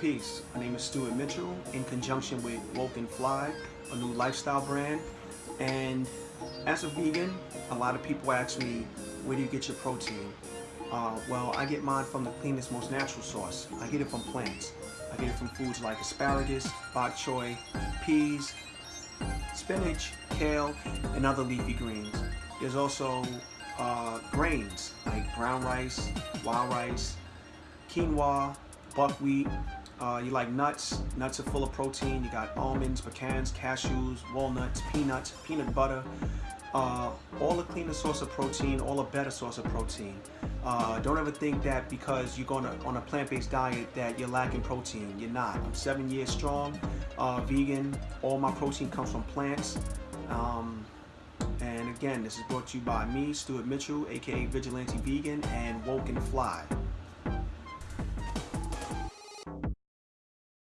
Peace. My name is Stuart Mitchell in conjunction with Woken Fly, a new lifestyle brand. And as a vegan, a lot of people ask me, where do you get your protein? Uh, well, I get mine from the cleanest, most natural source. I get it from plants. I get it from foods like asparagus, bok choy, peas, spinach, kale, and other leafy greens. There's also uh, grains like brown rice, wild rice, quinoa, buckwheat. Uh, you like nuts. Nuts are full of protein. You got almonds, pecans, cashews, walnuts, peanuts, peanut butter. Uh, all a cleaner source of protein, all a better source of protein. Uh, don't ever think that because you're going on a plant-based diet that you're lacking protein. You're not. I'm seven years strong, uh, vegan. All my protein comes from plants. Um, and again, this is brought to you by me, Stuart Mitchell, aka Vigilante Vegan, and Woke and Fly.